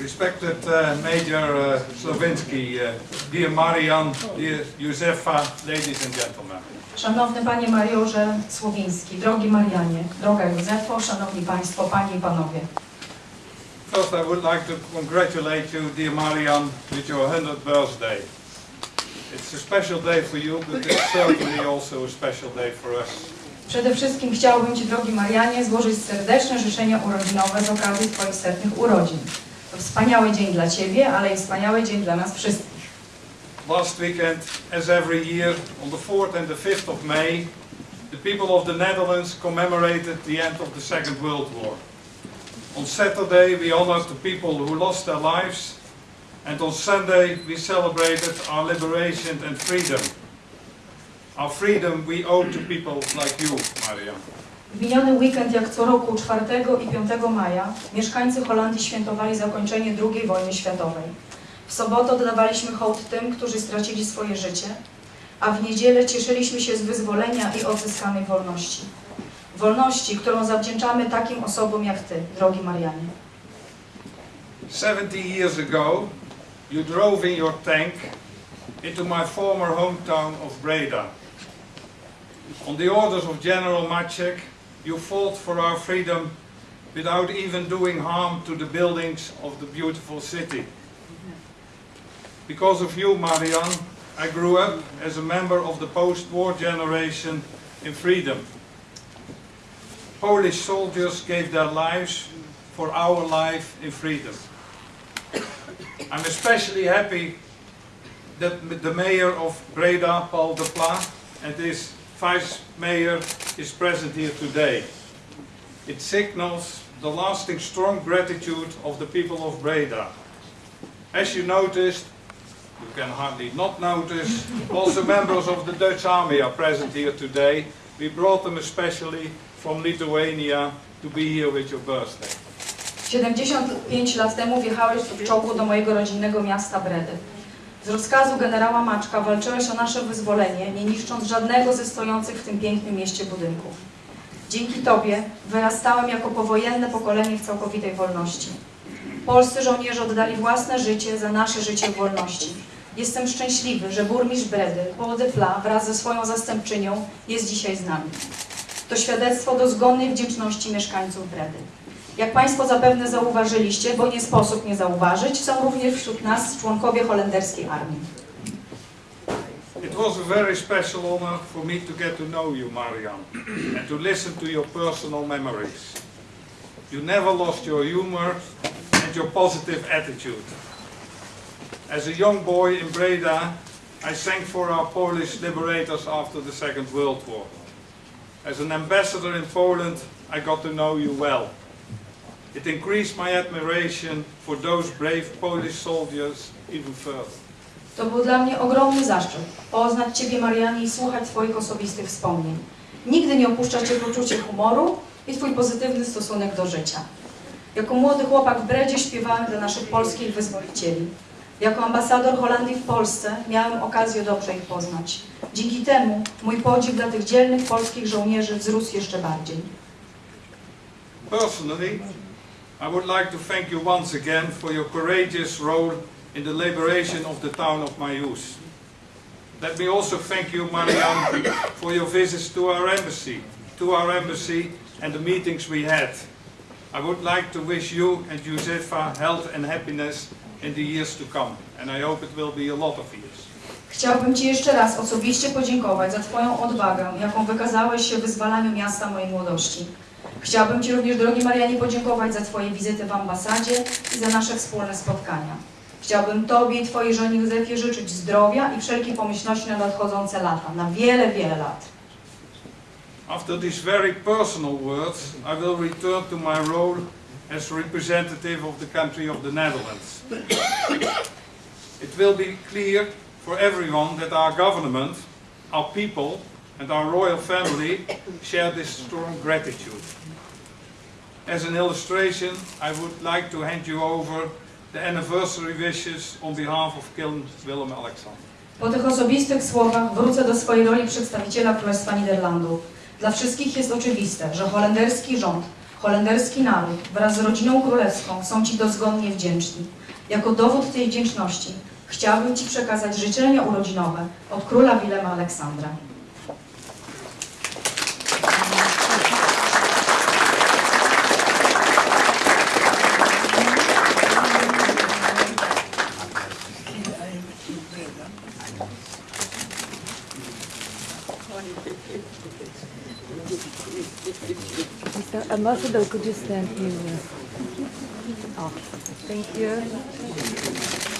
Respected uh, Major uh, uh, dear Marian, dear Josefa, ladies and gentlemen. Szanowny Panie Majorze Słowiński, drogi Marianie, droga Józefo, Szanowni Państwo, Panie i Panowie. First, I would like to congratulate you, dear Marian, with your 100th birthday. It's a special day for you, but it's certainly also a special day for us. Przede wszystkim chciałbym Ci, drogi Marianie, złożyć serdeczne życzenia urodzinowe z okazji Twoich setnych urodzin. Wspaniały dzień dla Ciebie, ale i wspaniały dzień dla nas wszystkich. Last weekend, as every year, on the 4th and the 5th of May, the people of the Netherlands commemorated the end of the Second World War. On Saturday, we honored the people who lost their lives, and on Sunday, we celebrated our liberation and freedom. Our freedom we owe to people like you, Maria. W miniony weekend, jak co roku 4 i 5 maja, mieszkańcy Holandii świętowali zakończenie II wojny światowej. W sobotę oddawaliśmy hołd tym, którzy stracili swoje życie, a w niedzielę cieszyliśmy się z wyzwolenia i odzyskanej wolności. Wolności, którą zawdzięczamy takim osobom jak Ty, drogi Marianie. 70 years ago, you drove in your tank into my former hometown of Breda. On the orders of General Maciek, you fought for our freedom without even doing harm to the buildings of the beautiful city. Because of you, Marian, I grew up as a member of the post-war generation in freedom. Polish soldiers gave their lives for our life in freedom. I'm especially happy that the mayor of Breda, Paul de Pla, and his vice mayor is present here today. It signals the lasting strong gratitude of the people of Breda. As you noticed, you can hardly not notice, also members of the Dutch army are present here today. We brought them especially from Lithuania to be here with your birthday. 75 lat temu wjechałeś w czołgu do mojego rodzinnego miasta Bredy. Z rozkazu generała Maczka walczyłeś o nasze wyzwolenie, nie niszcząc żadnego ze stojących w tym pięknym mieście budynków. Dzięki Tobie wyrastałem jako powojenne pokolenie w całkowitej wolności. Polscy żołnierze oddali własne życie za nasze życie w wolności. Jestem szczęśliwy, że burmistrz Bredy, Paul de wraz ze swoją zastępczynią jest dzisiaj z nami. To świadectwo dozgonnej wdzięczności mieszkańców Bredy. Jak Państwo zapewne zauważyliście, bo nie sposób nie zauważyć, są również wśród nas członkowie holenderskiej armii. It was a very special honor for me to get to know you, Marian, and to listen to your personal memories. You never lost your humor and your positive attitude. As a young boy in Breda, I sang for our Polish liberators after the Second World War. As an ambassador in Poland, I got to know you well. It increased my admiration for those brave Polish soldiers even further. To był dla mnie ogromny zaszczyt poznać Ciebie, Marianie, i słuchać Twoich osobistych wspomnień. Nigdy nie opuszcza Cię poczucie humoru i Twój pozytywny stosunek do życia. Jako młody chłopak w Bredzie śpiewałem dla naszych polskich wyzwolicieli. Jako ambasador Holandii w Polsce miałem okazję dobrze ich poznać. Dzięki temu mój podziw dla tych dzielnych polskich żołnierzy wzrósł jeszcze bardziej. Personally, I would like to thank you once again for your courageous role in the liberation of the town of Mayus. Let me also thank you, Marianne, for your visits to our embassy, to our embassy and the meetings we had. I would like to wish you and Josefa health and happiness in the years to come, and I hope it will be a lot of years. Chciałbym Ci jeszcze raz osobiście podziękować za Twoją odwagę, jaką wykazałeś się w wyzwalaniu miasta mojej młodości. Chciałbym Ci również, drogi Marianie, podziękować za Twoje wizyty w ambasadzie i za nasze wspólne spotkania. Chciałbym Tobie i Twojej żonie Józefie życzyć zdrowia i wszelkiej pomyślności na nadchodzące lata, na wiele, wiele lat. After these very personal words, I will return to my role as representative of the country of the Netherlands. It will be clear for everyone that our government, our people and our royal family share this strong gratitude. As an illustration, I would like to hand you over the anniversary wishes on behalf of King Willem Alexander. Po tych osobistych słowach wrócę do swojej roli przedstawiciela Królestwa Niderlandów. Dla wszystkich jest oczywiste, że holenderski rząd Holenderski naród wraz z rodziną królewską są Ci dozgonnie wdzięczni. Jako dowód tej wdzięczności chciałabym Ci przekazać życzenia urodzinowe od króla Wilema Aleksandra. Mr. Ambassador, could you stand here? Oh, thank you.